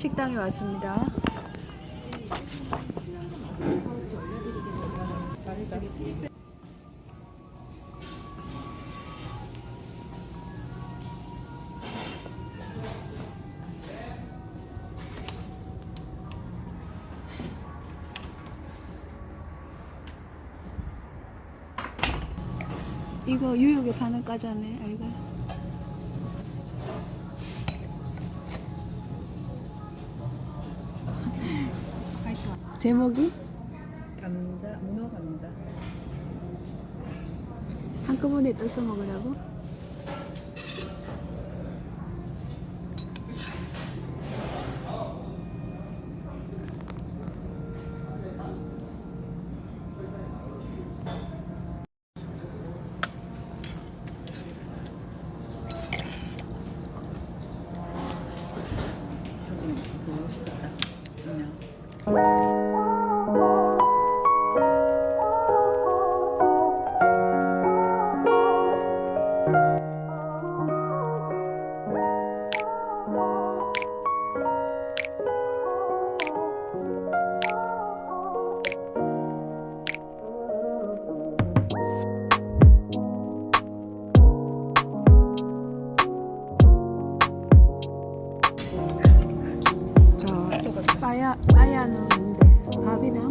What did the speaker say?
식당에 왔습니다. 이거 유혹에 반응 까자네. 아이고. 제목이? 감자, 문어 감자 한꺼번에 떠서 먹으라고? 그거 맛있겠다 그냥 ayağını önünde. Abi now?